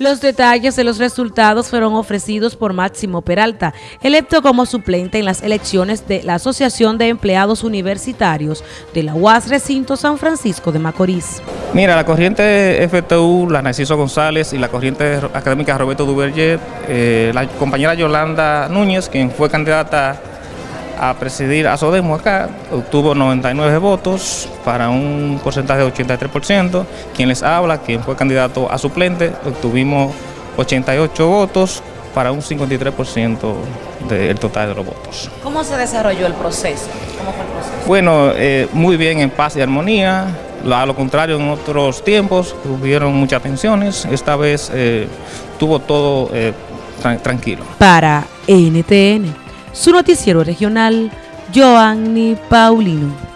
Los detalles de los resultados fueron ofrecidos por Máximo Peralta, electo como suplente en las elecciones de la Asociación de Empleados Universitarios de la UAS Recinto San Francisco de Macorís. Mira, la corriente FTU, la Narciso González y la corriente académica Roberto Duverger, eh, la compañera Yolanda Núñez, quien fue candidata a presidir a Sodemo acá, obtuvo 99 votos para un porcentaje de 83%. Quien les habla, quien fue candidato a suplente, obtuvimos 88 votos para un 53% del total de los votos. ¿Cómo se desarrolló el proceso? ¿Cómo fue el proceso? Bueno, eh, muy bien en paz y armonía. A lo contrario, en otros tiempos hubieron muchas tensiones. Esta vez eh, tuvo todo eh, tranquilo. Para NTN su noticiero regional, Joanny Paulino.